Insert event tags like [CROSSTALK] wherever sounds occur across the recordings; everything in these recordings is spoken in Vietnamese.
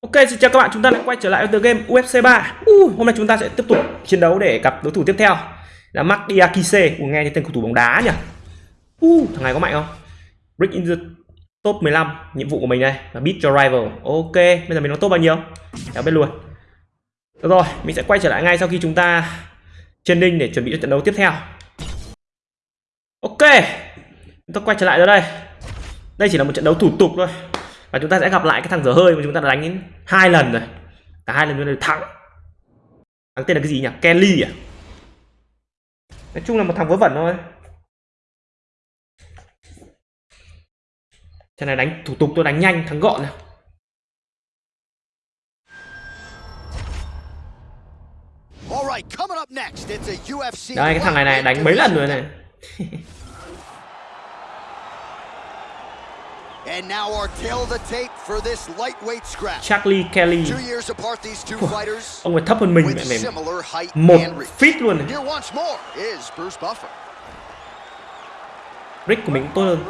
Ok, xin chào các bạn, chúng ta lại quay trở lại với tựa game UFC 3 uh, Hôm nay chúng ta sẽ tiếp tục chiến đấu để gặp đối thủ tiếp theo Là Mark Diakise, uh, nghe thấy tên cầu thủ bóng đá nhỉ? Uh, Thằng này có mạnh không? Break in the top 15, nhiệm vụ của mình đây là beat your rival. Ok, bây giờ mình nó top bao nhiêu? Kéo bên luôn. Được rồi, mình sẽ quay trở lại ngay sau khi chúng ta training để chuẩn bị cho trận đấu tiếp theo. Ok, chúng ta quay trở lại rồi đây Đây chỉ là một trận đấu thủ tục thôi. Và chúng ta sẽ gặp lại cái thằng dở hơi mà chúng ta đã đánh đến hai lần rồi. Cả hai lần chúng ta thắng. Thằng tên là cái gì nhỉ? Kelly à? Nói chung là một thằng vớ vẩn thôi. Trận này đánh thủ tục tôi đánh nhanh thắng gọn này. Đây cái thằng này này đánh mấy lần rồi này [LAUGHS] And now our tail the tape for this lightweight scrap. Charlie Kelly. Two years apart these two fighters. Ông ấy thấp hơn mình mẹ mềm. Một feet luôn này. Here once more is Bruce Buffer. Rick của mình tốt hơn.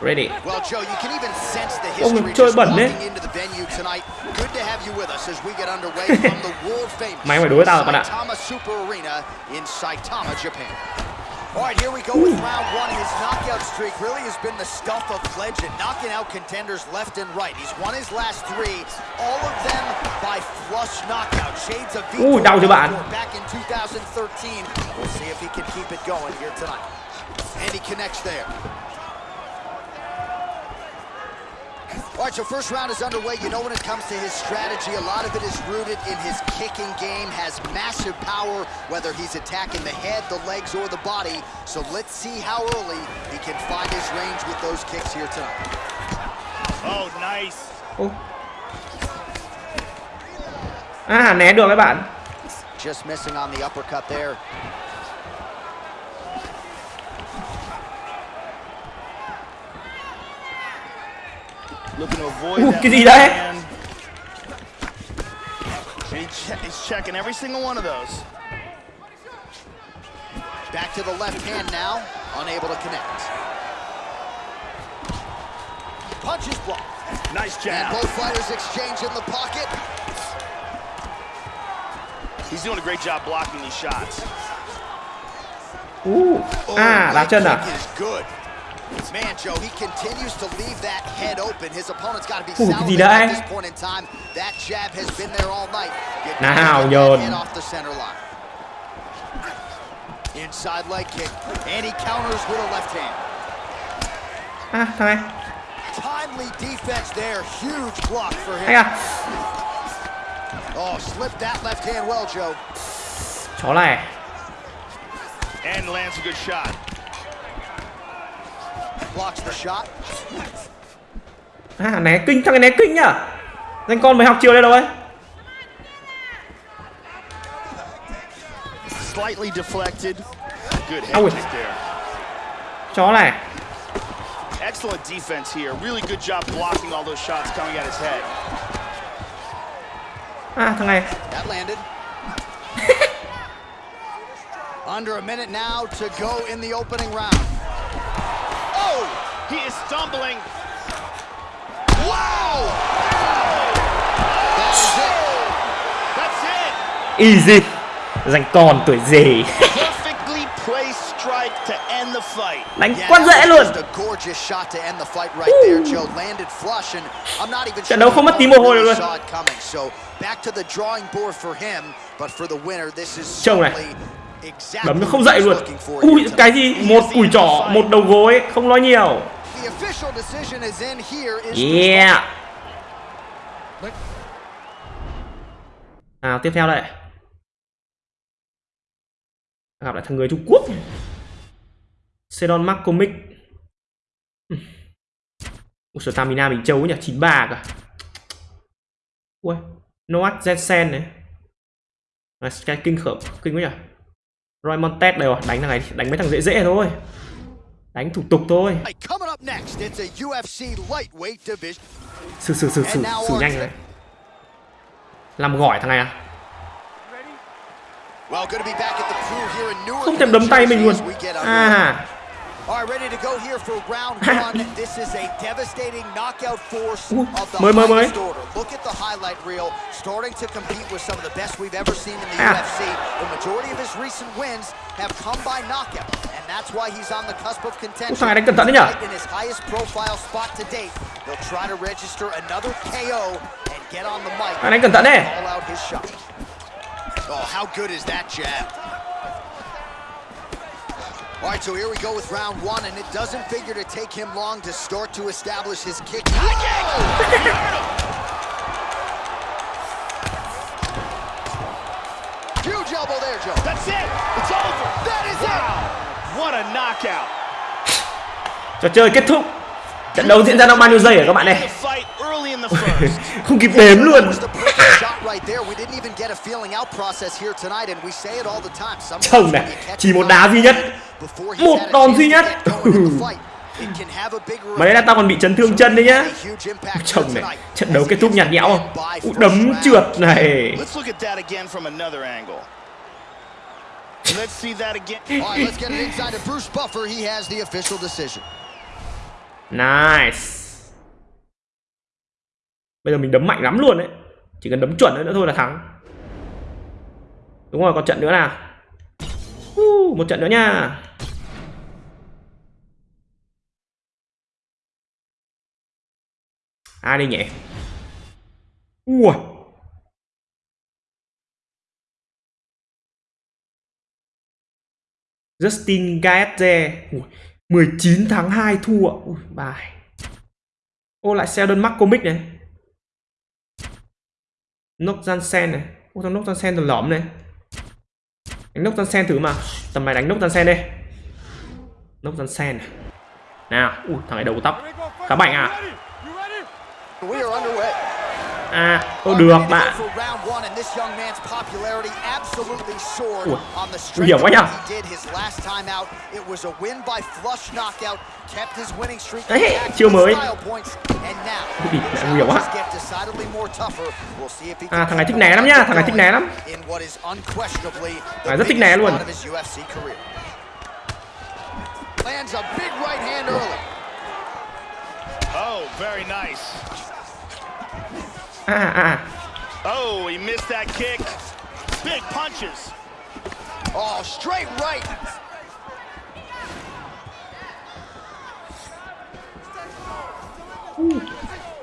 Ready. Well, Joe, you can even sense the Ông history chơi bẩn đấy. into the venue tonight. Good to have you with us as we get underway from the world famous Mày phải đối với tao bạn ạ. Saitama Super Arena in Saitama, Japan. All right, here we go with round one. His knockout streak really has been the stuff of legend, knocking out contenders left and right. He's won his last three, all of them by flush knockout. Shades of Ui, đau chưa bạn? back in 2013. We'll see if he can keep it going here tonight. And he connects there. All right, so first round is underway. You know when it comes to his strategy, a lot of it is rooted in his kicking game, has massive power, whether he's attacking the head, the legs, or the body. So let's see how early he can find his range with those kicks here tonight. Oh, nice. Ô. À, né được các bạn. Just missing on the uppercut there. Looking to avoid that cái gì left. He che- he's checking every single one of those. Back to the left hand now, unable to connect. Punches blocked. Nice And jab. both fighters exchange in the pocket. He's doing a great job blocking these shots. Uh. Oh, À, đá leg chân is good. Man, Joe, he continues to leave that head open. His opponent's got to be Ủa, cái gì salivating đấy? at this point in time. That jab has been there all night. You Nào, gotta get that nhờn. head off the center line. Inside leg kick, and he counters with a left hand. À, thằng này. Timely defense there, huge block for him. à. Oh, slipped that left hand well, Joe. Chó này. And lands a good shot. Blocks the shot. À, né kinh, thằng này né kinh nhá. Danh con mới học chiều đây đâu ấy. Slightly deflected. Good head kick there. Chó này. Excellent defense here. Really good job blocking all those shots coming at his head. À, thằng này. That landed. [LAUGHS] Under a minute now to go in the opening round. He is stumbling. Wow! That is it. That's it. Easy. Danh con tuổi gì. Perfectly placed strike to end the fight. Đánh quá dễ luôn. just a gorgeous shot to end the fight right there, Joe. Landed flush, and I'm not even Trận đấu không mất tí mồ hôi luôn. saw it coming. So back to the drawing board for him, but for the winner, this is Trông này. Đấm nó không dậy luôn. Ui, cái gì? Một cùi trỏ, một đầu gối, không nói nhiều. Official decision is in here is Yeah. Nào, tiếp theo đây. Gặp lại thằng người Trung Quốc. Sedon McCormick. Ừ. Ủa, stamina mình trâu nhỉ, 93 cả. Ui, Noah Jensen này. À, cái kinh khởm, kinh quá nhỉ. Roy Montes đây rồi, đánh thằng này, đánh mấy thằng dễ dễ thôi. Đánh thủ tục thôi. Xử xử xử xử xử nhanh này. Làm gỏi thằng này à? Không thèm đấm tay mình luôn. À. All right, ready to go here for round [LAUGHS] one. This is a devastating knockout force Ooh, of the mới, mới. highest order. Look at the highlight reel, starting to compete with some of the best we've ever seen in the Ah. UFC. The majority of his recent wins have come by knockout, and that's why he's on the cusp of contention. Ủa, thằng này đánh cẩn thận đấy nhở? Right In his highest profile spot to date, he'll try to register another KO and get on the mic. Thằng đánh cẩn thận đấy. Call out his shot. Oh, how good is that jab? All right, so here we go with round one, and it doesn't figure to take him long to start to establish his kick. [LAUGHS] Huge elbow there, Joe. That's it. It's over. That is Wow. What a knockout. Trò chơi kết thúc. Trận đấu diễn ra trong bao nhiêu giây hả các bạn The này? fight early in the first. [LAUGHS] Không kịp đếm luôn. was the perfect shot right there. We didn't even get a feeling out process here tonight, and we say it all the time. Sometimes Chồng này, chỉ một đá duy nhất. Một đòn duy nhất. [LAUGHS] Mà đấy là tao còn bị chấn thương chân đấy nhá. Chồng này, trận đấu kết thúc nhạt nhẽo không? Đấm trượt này. Let's see that again. All right, let's get it inside to Bruce Buffer. He has the official decision. Nice. Bây giờ mình đấm mạnh lắm luôn đấy. Chỉ cần đấm chuẩn nữa thôi là thắng. Đúng rồi, còn trận nữa nào. Uh, một trận nữa nha. Ai đi nhỉ? ua. Justin Gaethje. 19 tháng 2 thua. Ui, bài. Ô lại Sheldon McCormick này. Nock Jansen này. Ô thằng Nock Jansen thằng lõm này. Đánh Nock Jansen thử mà. Tầm này đánh Nock Jansen đây. Nock Jansen này. Nào Ui thằng này đầu tóc. Khá bảnh à? À ô được bạn Ủa, on the nguy hiểm quá nhở? what he did his last time out. It was a win by flush knockout, kept his winning streak Ê, intact chiêu mới. lại nguy hiểm quá. challenges get decidedly more tougher. We'll see if he À, thằng này thích né lắm nhá, thằng này thích né lắm. the này rất thích né luôn. Lands a big right hand early. Oh, very nice. À Oh, he missed that kick. Big punches. Oh, straight right.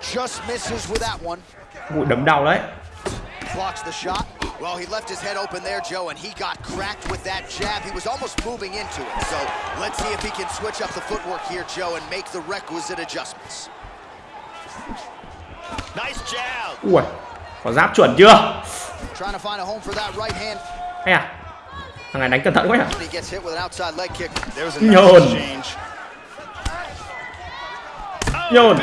Just misses with that one. Ui đấm đau đấy Blocks the shot. Well, he left his head open there, Joe, and he got cracked with that jab. He was almost moving into it. So let's see if he can switch up the footwork here, Joe, and make the requisite adjustments. Ui Có giáp chuẩn chưa. Hay à? Thằng này đánh cẩn thận quá. There's a Nhồn. Oh, Nhồn.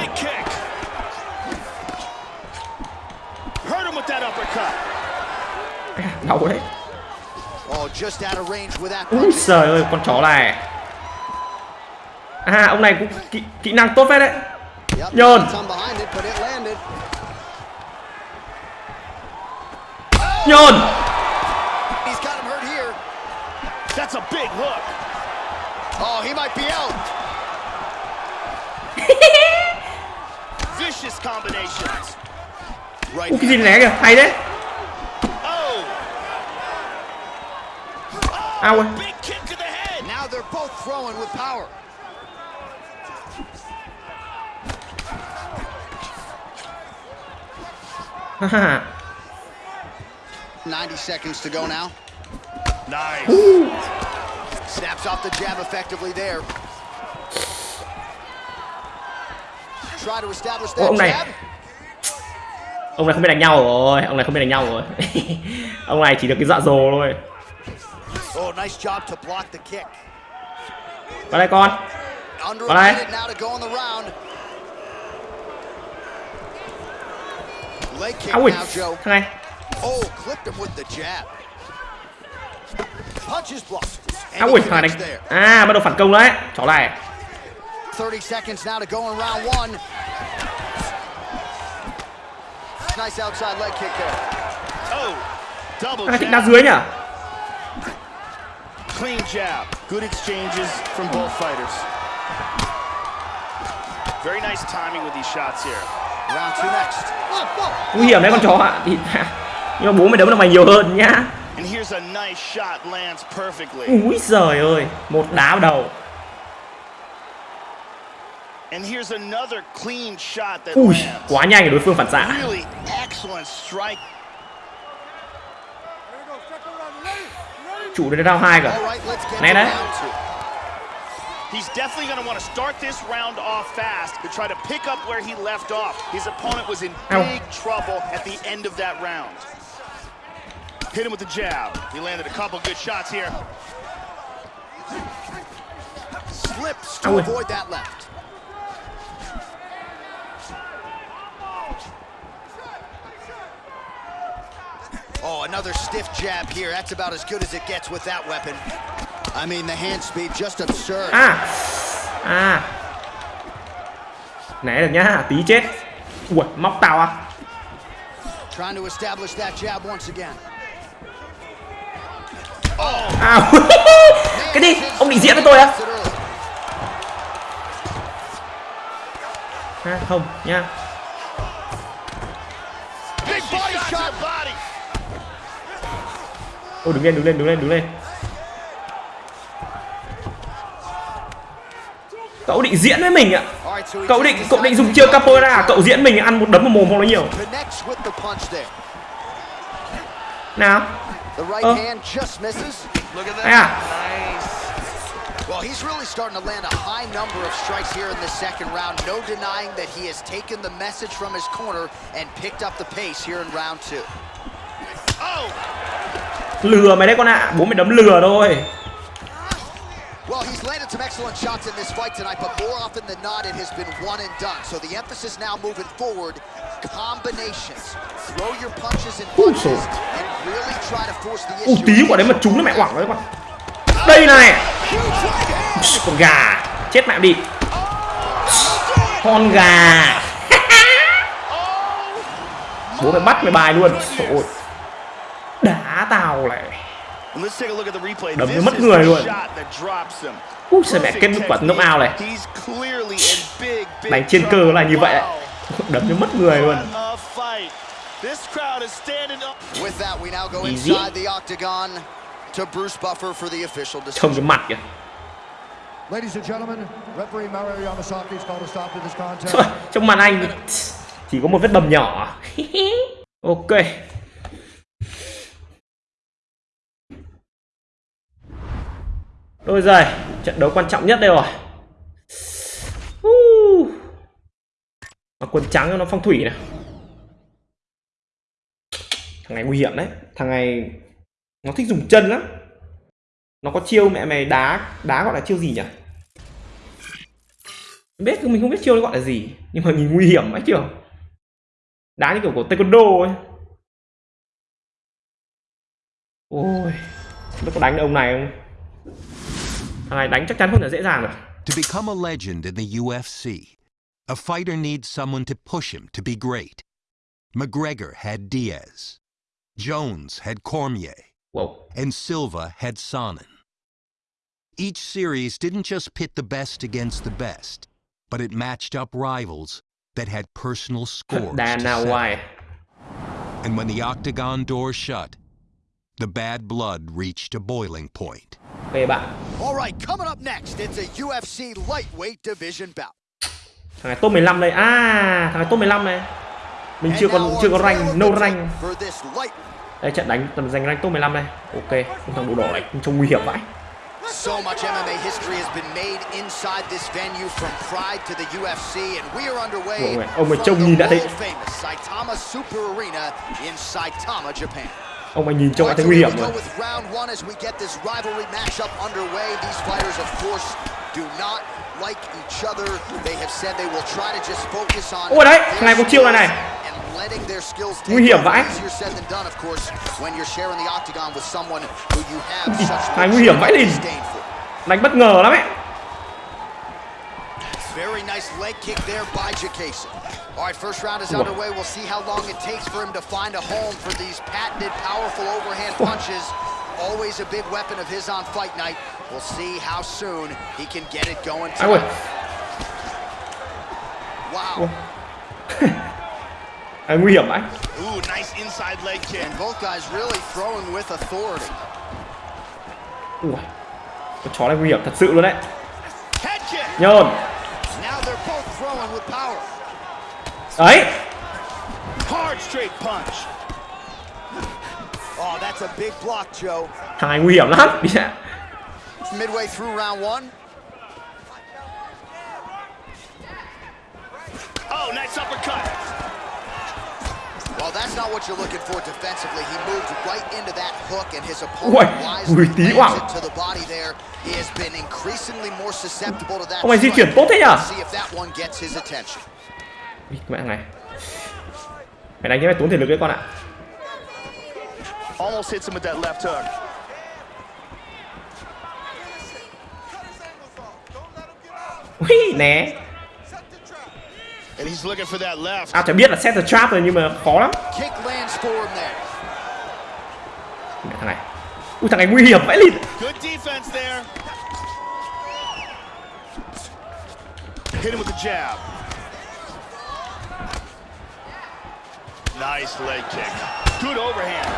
Đau đấy. Oh, Úi giời ơi con chó này. À ông này cũng kỹ, kỹ năng tốt phết đấy Yep, Nhồn. some behind it, but it landed. Nhồn He's got him hurt here. That's a big hook. Oh, he might be out. [LAUGHS] Vicious combinations. Right Ui cái gì né kìa hay đấy Oh. Ao Big kick to the head. Now they're both throwing with power. 90 seconds to go now. Nice. Snaps off the jab effectively there. Try to establish that ông này jab. Ông này không biết đánh nhau rồi Ông này không biết đánh nhau rồi [LAUGHS] Ông này chỉ được cái dạ dồ thôi Oh, nice job to block the kick. Vào đây con Under All Leg kick À ui now, Joe. Thằng này Oh, clipped him with the jab. Punches blocked. À And ui he thằng này there. À bắt đầu phản công đấy Chó này 30 seconds now to go in round one. Nice outside leg kick there. Oh. Double Thằng jab. đá dưới nhỉ Clean jab. Good exchanges from both fighters. Very nice timing with these shots here. Nguy hiểm đấy con chó ạ. [LAUGHS] Nhưng mà bố mày đấm được mày nhiều hơn nhá. Úi giời ơi một đá vào đầu. And here's another clean shot that ui quá nhanh để đối phương phản xạ. Chủ đến round hai cả Này đấy. He's definitely going to want to start this round off fast to try to pick up where he left off. His opponent was in Ow. big trouble at the end of that round. Hit him with the jab. He landed a couple good shots here. Slips to Ow. avoid that left. Oh, another stiff jab here. That's about as good as it gets with that weapon. I mean, the hand speed just absurd. à à né được nhá tí chết ui móc tao à Trying to establish that jab once again. à [LAUGHS] cái gì ông định diễn với tôi early. à, không nha. Ôi đứng lên đứng lên đứng lên đứng lên Cậu định diễn với mình ạ. Cậu định cậu định dùng chiêu capoeira Cậu diễn mình ăn một đấm vào mồm không nói nhiều. Nào. Đây à? Well, he's really starting to land a high number of strikes here in the second round. No denying that he has taken the message from his corner and picked up the pace here in round two. Oh, Lừa mày đấy con ạ. Bố mày đấm lừa thôi landed some excellent shots in this fight tonight, but more often than not, it has been one and done. So the emphasis now moving forward, combinations. Throw your punches and punches and really try to force the issue. tí quả đấy mà trúng nó mẹ quẳng đấy con Đây này. Con gà. Chết mẹ đi. Con gà. Bố mày bắt mày bài luôn. Ôi Đá tao replay. Đấm cho mất người luôn. Ui giời mẹ kết quả knock out này Đánh trên cơ là như vậy đấy. [LAUGHS] Đấm cho mất người luôn Easy. Trông cái mặt kìa. Thôi, Trong màn anh Chỉ có một vết bầm nhỏ [LAUGHS] Ok Đôi giày Trận đấu quan trọng nhất đây rồi. Uh. Mà quần trắng nó phong thủy này. Thằng này nguy hiểm đấy. Thằng này Nó thích dùng chân lắm. Nó có chiêu mẹ mày đá Đá gọi là chiêu gì nhỉ? Biết mình không biết chiêu nó gọi là gì. Nhưng mà nhìn nguy hiểm ấy kiểu đá như kiểu của taekwondo ấy. Ôi nó có đánh được ông này không? Thằng này đánh chắc chắn không là dễ dàng rồi To become a legend in the UFC, a fighter needs someone to push him to be great. McGregor had Diaz, Jones had Cormier, wow and Silva had Sonnen. Each series didn't just pit the best against the best, but it matched up rivals that had personal scores. settle. White And when the octagon door shut, the bad blood reached a boiling point. Về bạn. All right, coming up next, it's a UFC lightweight division bout. thằng này top 15 đây. À thằng này top 15 này. Mình chưa còn chưa có rank no rank. đây trận đánh tầm giành rank top 15 đây. Ok thằng đồ đỏ này trông nguy hiểm vãi. So much MMA history has been made inside this venue from Pride to the UFC, and we are underway ông ấy trông nhìn đã thấy- Saitama Super Arena in Saitama, Japan. Ông mày nhìn trông đã thấy nguy hiểm rồi Ôi đấy, này có chiêu này này. Nguy hiểm vãi. Này nguy hiểm vãi for. đánh bất ngờ lắm ấy Very nice leg kick there by Jacase. All right, first round is underway. We'll see how long it takes for him to find a home for these patented, powerful overhand punches. always a big weapon of his on fight night. We'll see how soon he can get it going ai ui tonight. Wow. Ủa? à, nguy hiểm vậy Ooh, nice inside leg kick. And both guys really throwing with authority. ui con chó này nguy hiểm thật sự luôn đấy Head nhơn Now they're both throwing with power. Đấy Hard straight punch. Oh, that's a big block, Joe. thằng nguy hiểm lắm ạ Midway through round one. Oh, nice uppercut. Well, that's not what you're looking for defensively. He moved right into that hook, and his opponent wisely ui, tí lands hoảng. it to the body there. He has been increasingly more susceptible to that. Này di chuyển tốt thế? See if that one gets his attention. Cái mẹ thằng này. Mày đánh cái mày tốn thể lực đấy con ạ. Almost hits him with that left hook. ui né. À chả biết là set the trap rồi nhưng mà khó lắm. Mẹ thằng này. Ui thằng này nguy hiểm vãi lịt. Hit him with the jab. Nice leg kick. Good overhand.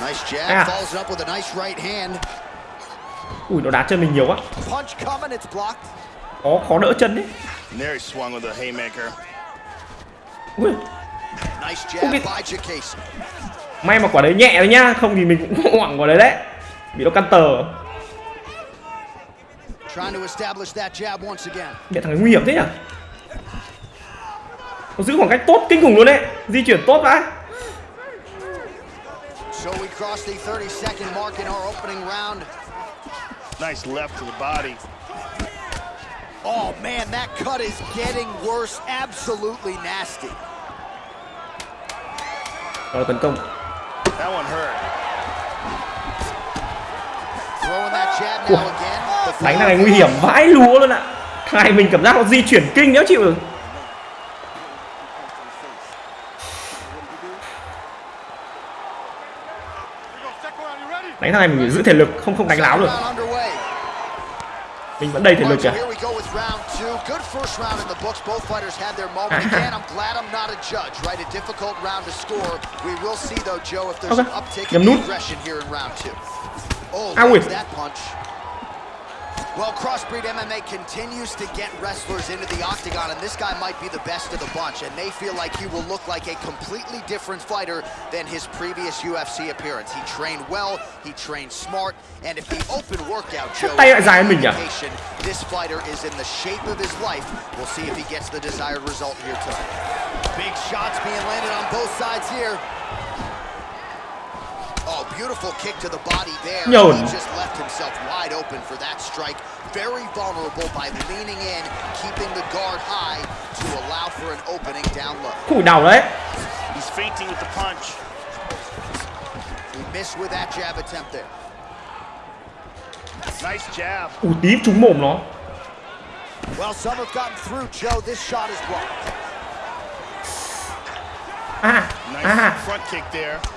Nice jab, Ah. follows it up with a nice right hand. ui nó đá chân mình nhiều quá Punch coming, it's blocked. khó khó đỡ chân đấy there he swung with a haymaker. ui Nice jab Okay. by Jacase. may mà quả đấy nhẹ thôi nhá không thì mình cũng hoảng quả đấy đấy bị nó căn tờ Trying to establish that jab once again. mẹ thằng nguy hiểm thế nhỉ nó giữ khoảng cách tốt kinh khủng luôn đấy di chuyển tốt vãi So we cross the 30 second mark in our opening round. Nice left to the body. Oh man, that cut is getting worse. Absolutely nasty. đó là tấn công That one hurt. Throwing that jab Ủa, now again. The đánh này nguy hiểm vãi lúa luôn ạ thằng này mình cảm giác nó di chuyển kinh nếu chịu được đánh thằng này mình giữ thể lực không không đánh láo được. Mình vẫn đầy thể lực kìa. [LAUGHS] Uptick Nhầm nút. aggression here Well, Crossbreed MMA continues to get wrestlers into the octagon, and this guy might be the best of the bunch, and they feel like he will look like a completely different fighter than his previous UFC appearance. He trained well, he trained smart, and if the open workout shows tay lại dài hơn indication this fighter is in the shape of his life, we'll see if he gets the desired result here tonight. Big shots being landed on both sides here. Beautiful kick to the body there. Nhồn. He just left himself wide open for that strike. Very vulnerable by leaning in, keeping the guard high to allow for an opening down low. Ui đau đấy He's fainting with the punch. He missed with that jab attempt there. Nice jab. Ui tí trúng mồm nó Well, some have gotten through, Joe. This shot is blocked. à Nice à front kick there.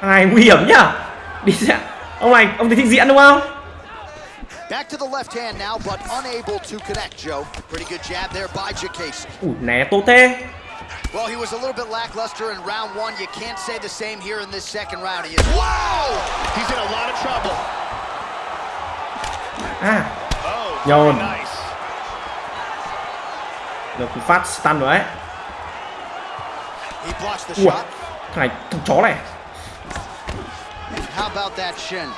Thằng này nguy hiểm nhá đi ra ông này ông thấy thích diễn đúng không Back to the left hand now, but unable to connect, Joe. Pretty good jab there by Jacase. ui né tốt thế Well, he was a little bit lackluster in round one. You can't say the same here in this second round. He is. Wow! He's in a lot of trouble. à Oh, Nhồn. được phát stun rồi đấy shot. thằng này thằng chó này How about that shin?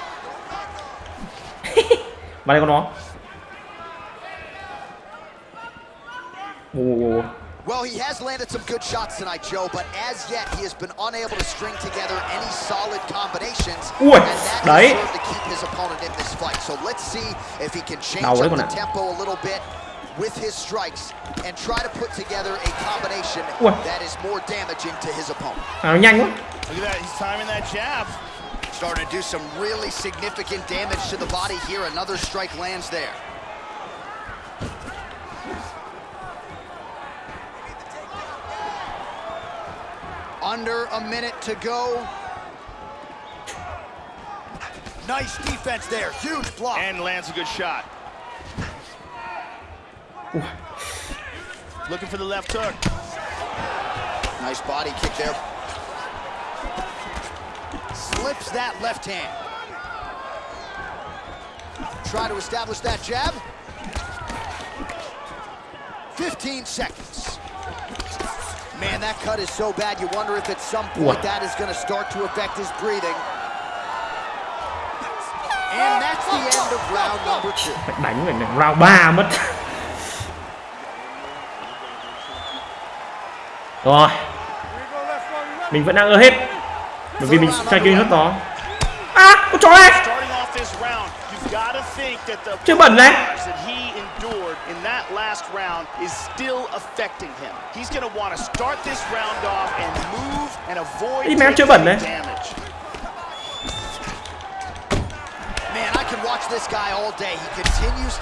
vào đây con nó. Well, he has landed some good shots tonight, Joe, but as yet he has been unable to string together any solid combinations. Ui, and đấy. to keep his opponent in this fight. So let's see if he can change up the tempo a little bit with his strikes and try to put together a combination Ui. that is more damaging to his opponent. à, nó nhanh quá Look at that. He's timing that jab. Starting to do some really significant damage to the body here. Another strike lands there. Under a minute to go. Nice defense there. Huge block. And lands a good shot. Looking for the left hook. Nice body kick there. Slips that left hand. Try to establish that jab. 15 seconds. Man, that cut is so bad, you wonder if at some point Ủa. that is going to start to affect his breathing. And that's the end of round number two. đánh đánh round 3 mất rồi mình vẫn đang ơ hết bởi vì mình trai kia hết đó à con chó này chơi bẩn này. in that last round is to want to start this round off and move and avoid damage.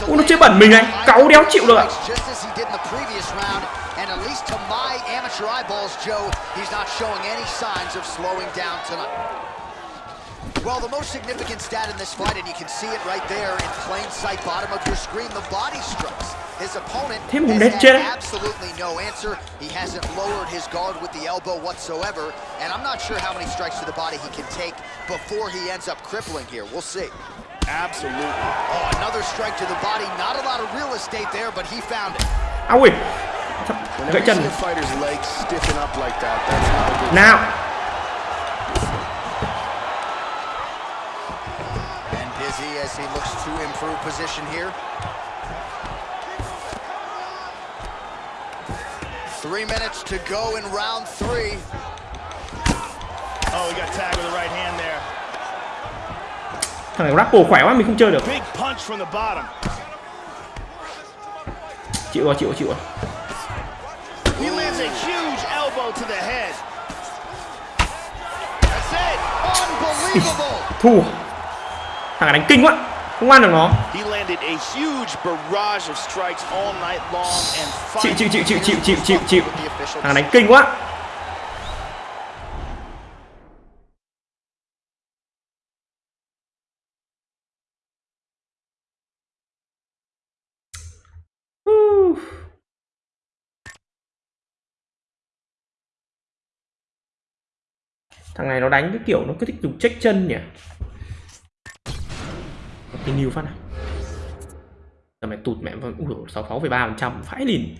Ui, nó chưa bẩn mình này. Cáu đéo chịu được ạ. Just as he did in the previous round, and at least to my amateur eyeballs, Joe, he's not showing any signs of slowing down tonight. Well, the most significant stat in this fight, and you can see it right there in plain sight, bottom of your screen, the body strikes. His opponent has absolutely no answer. He hasn't lowered his guard with the elbow whatsoever, and I'm not sure how many strikes to the body he can take before he ends up crippling here. We'll see. Absolutely. Oh, another strike to the body. Not a lot of real estate there, but he found it. áo ui gãy chân a fighter's legs stiffen up like that, that's not a good nào And busy as he looks to improve position here. Three minutes to go in round three. Oh, he got tagged with the right hand there. Thằng Rappo khỏe quá mình không chơi được. Chịu rồi, chịu rồi, chịu rồi. [LAUGHS] Thua. Thằng đánh kinh quá Không ăn được nó. Chịu chịu chịu chịu chịu chịu chịu. chịu Thằng đánh kinh quá. Thằng này nó đánh cái kiểu nó cứ thích dùng check chân nhỉ? Cái new phát này giờ mày tụt mẹ vào ui sáu sáu ba phần trăm phải lìn.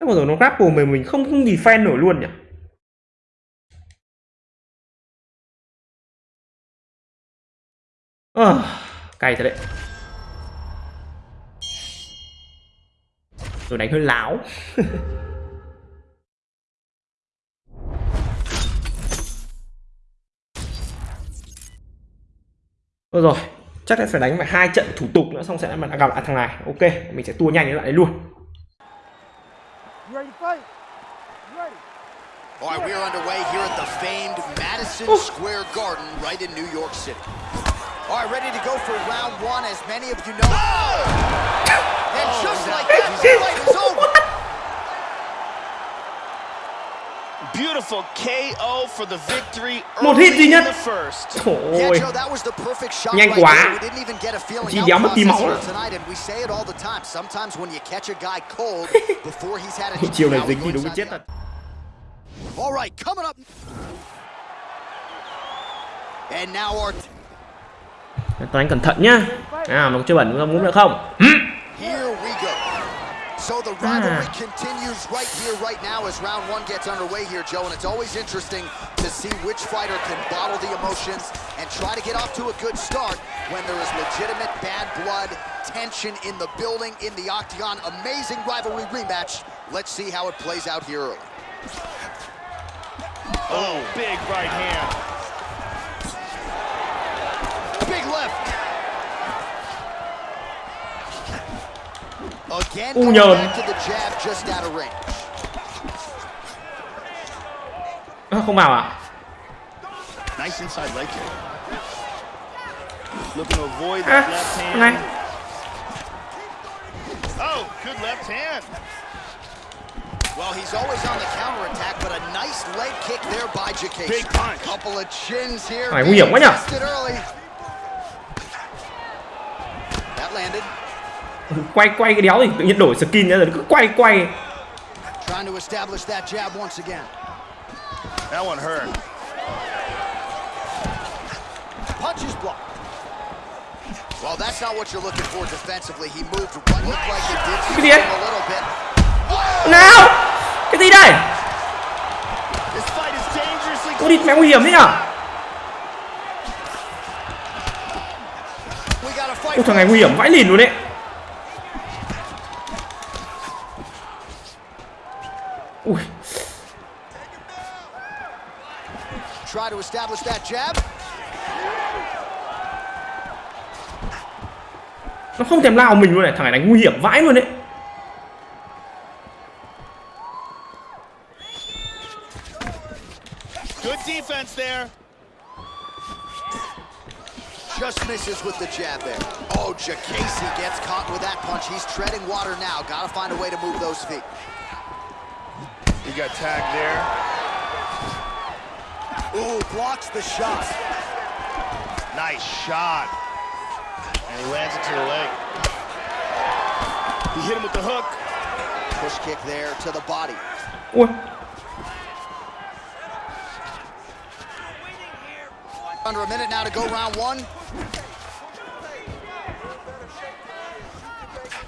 Thế mà rồi nó grapple mà mình không không gì fan nổi luôn nhỉ? Ờ, cay thật đấy. Rồi đánh hơi láo [LAUGHS] Thôi rồi, chắc là phải đánh phải hai trận thủ tục nữa xong sẽ mà gặp lại thằng này. Ok, mình sẽ tua nhanh đến lại đấy luôn. All right, we are underway here at the famed Madison Square Garden right in New York City. All right, ready to go for round one, as many of you know. Oh, Một hit duy nhất. thôi. Nhanh quá. Chỉ đéo mất tí máu. [LAUGHS] Chiều này dính thì đúng chết thật. All right, coming up. And now our... Toán cẩn thận nhá. à, nó chưa bẩn không? Ngúp nữa không? Hử? Here we go. So the rivalry Ah. continues right here, right now, as round one gets underway here, Joe. And it's always interesting to see which fighter can bottle the emotions and try to get off to a good start when there is legitimate bad blood, tension in the building, in the octagon. Amazing rivalry rematch. Let's see how it plays out here early. Oh, big right hand. Big left. Of range. À, không vào à? Nice inside leg kick. Looking to avoid À, that left thằng này. Oh, good left hand. Well, he's always on the counterattack, but a nice leg kick there by Jacase. Big punch. Couple of chins here. Phải nguy hiểm quá nhỉ? Tested early. That landed. Quay quay cái đéo thì tự nhiên đổi skin ra rồi cứ quay quay Trying to establish that jab once again. That one hurt. Punch is blocked. Well, that's not what you're looking for defensively. He moved what looked like it did Cái gì đấy? him a little bit. nào cái gì đây This fight is dangerously Ôi địt mẹ nguy hiểm thế nhở. Ôi thằng này nguy hiểm vãi lìn luôn đấy establish that jab. Nó không thèm lao mình luôn này Thằng này đánh nguy hiểm vãi luôn đấy good defense there. Just misses with the jab there. Oh, Jacasey gets caught with that punch. He's treading water now. Got to find a way to move those feet. He got tagged there. Ooh, blocks the shot. Nice shot. And he lands it to the leg. He hit him with the hook. Push kick there to the body. Ui Under a minute now to go round one.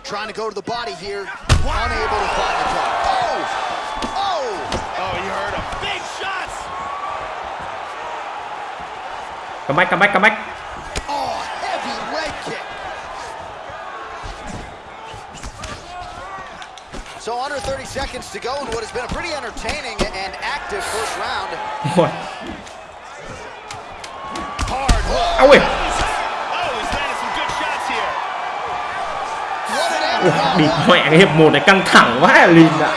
Trying to go to the body here. Unable to find the target. Oh! Oh! Come back come back come back heavy leg kick. So under 30 seconds to go in what has been a pretty entertaining and active first round. Ui Hard ui Oh, he's landed some good shots here. What an end Ui, round Địt one. mẹ cái hiệp một này căng thẳng lìn Way ạ.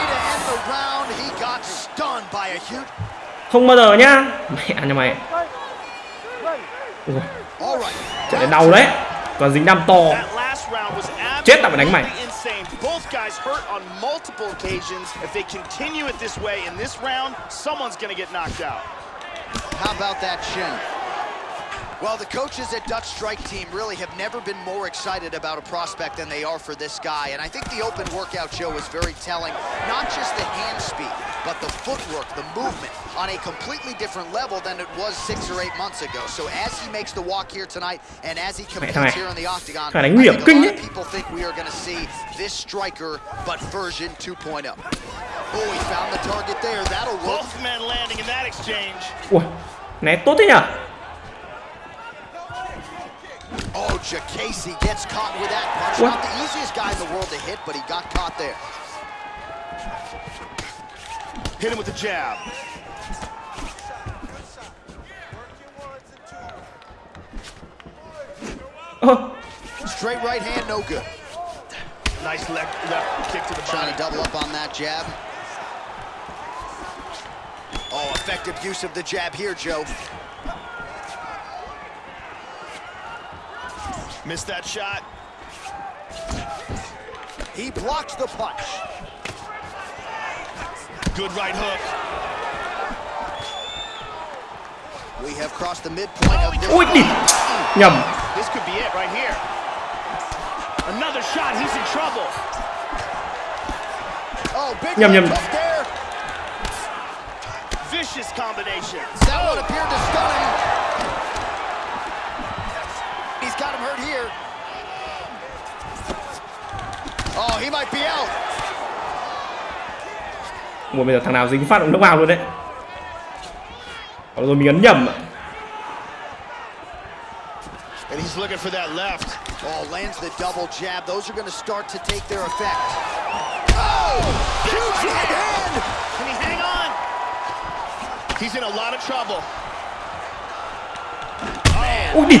Không bao giờ nhá Mẹ nhà mày Ui All right. Trận này đau đấy Còn dính đam to Chết tao phải đánh mày. Both guys hurt on multiple occasions. If they continue it this way in this round, someone's gonna get knocked out. How about that shin? Well, the coaches at Dutch Strike Team really have never been more excited about a prospect than they are for this guy. And I think the open workout show is very telling. Not just the hand speed, but the footwork, the movement on a completely different level than it was six or eight months ago. So as he makes the walk here tonight and as he thằng này- competes here in the octagon, thằng I này nguy hiểm think a lot of people think we are going to see this striker, but version 2.0. Oh, he found the target there. That'll work. Both men landing in that exchange. Ui Né tốt thế nhở Oh, Jacasey gets caught with that punch. What? Not the easiest guy in the world to hit, but he got caught there. Hit him with the jab. Ơ Straight right hand, no good. Nice left, left kick to the Trying body. to double up on that jab. Oh, effective use of the jab here, Joe. Missed that shot. He blocks the punch. Good right hook. We have crossed the midpoint of this. Ui địt Nhầm This could be it right here. Another shot, he's in trouble. Oh, big Nhầm, right nhầm. hook there. Vicious combination. That one appeared to stun him. Oh, he might be out. Ủa bây giờ thằng nào dính phát cũng knock out luôn đấy Còn rồi mình ấn nhầm ạ. And he's looking for that left. Oh, lands the double jab. Those are going to start to take their effect. Oh, huge right hand. Can he hang on? He's in a lot of trouble. Ui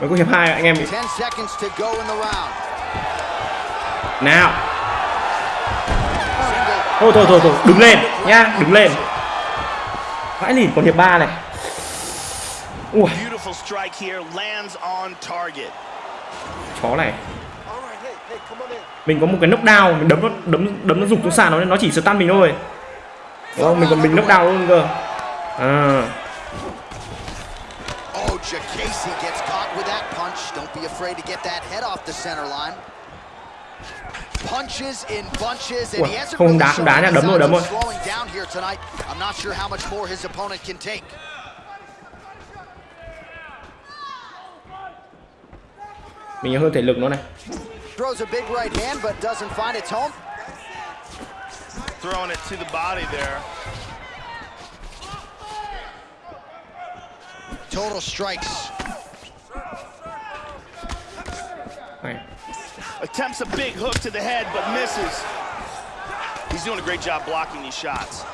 mới có hiệp hai anh em. 10 seconds to go in the round. nào. Thôi thôi thôi thôi đứng lên nhá đứng lên. Vãi lìn còn hiệp ba này. Ui. Chó này. Mình có một cái knockdown mình đấm nó đấm đấm nó rụng xuống sàn nó nó chỉ stun mình thôi. Đúng không mình còn mình knockdown luôn cơ. À Jacasey gets caught with that punch. Don't be afraid to get that head off the center line. Punches in bunches, and he hasn't không really đá, không đá nha, đấm rồi, đấm of rồi. slowing down here tonight. I'm not sure how much more his opponent can take. mình hơn thể lực nó này Throws a big right hand, but doesn't find its home. Throwing it to the body there. Total strikes. này Attempts a big hook to the head, but misses. He's doing a great job blocking these shots.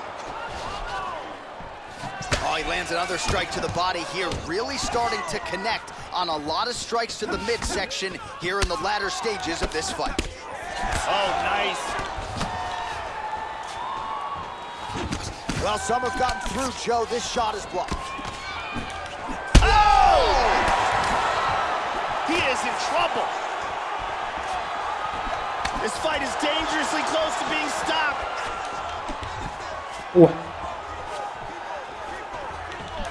Oh, he lands another strike to the body here, really starting to connect on a lot of strikes to the midsection here in the latter stages of this fight. Oh, nice. Well, some have gotten through, Joe. This shot is blocked. He is in trouble. This fight is dangerously close to being stopped. ui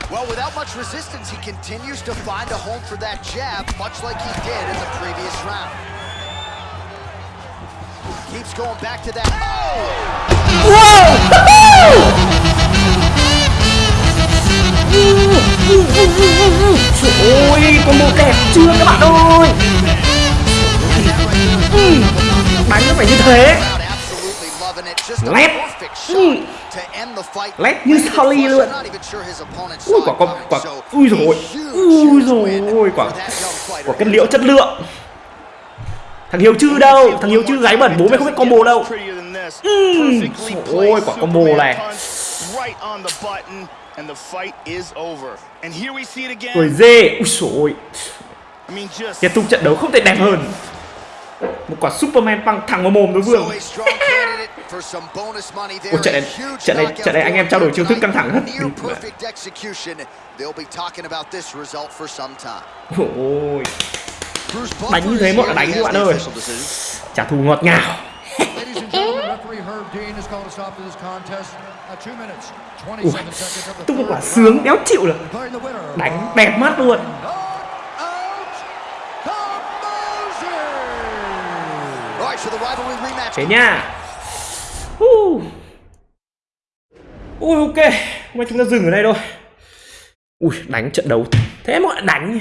Well, without much resistance, he continues to find a home for that jab, much like he did in the previous round. Keeps going back to that. Oh! [LAUGHS] Trời ơi, combo đẹp chưa các bạn ơi. Bắn nó phải như thế. Lép. Lép như Sally luôn. Ui quả quả, quả Ui rồi Ui rồi quả Quả cân liễu chất lượng. Thằng Hiếu chư đâu? Thằng Hiếu chư gái bẩn bố mày không biết combo đâu. Ừ, ui, Ôi quả combo này. Right on the button, and the fight is over. And here we see it again. cười dê ui rồi I mean, just kết thúc trận đấu không thể đẹp hơn một quả superman băng thẳng vào mồm đối phương. Ôi, trận này- trận này- trận này anh em trao đổi chiêu thức căng thẳng time. ôi Đánh như thế một là đánh các bạn ơi. trả thù ngọt ngào gentlemen, referee Herb Dean has called a stop to this contest at 2 minutes, 27 seconds of the tung một quả sướng đéo chịu được. Đánh đẹp mắt luôn. Thế nha. Uh. ui ok. Hôm nay chúng ta dừng ở đây thôi. Ui đánh trận đấu thế lại đánh.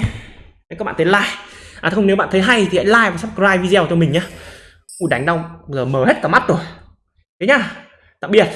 Thế các bạn thấy like. À không nếu bạn thấy hay thì hãy like và subscribe video cho mình nhé ui đánh đau giờ mở hết cả mắt rồi thế nhá tạm biệt.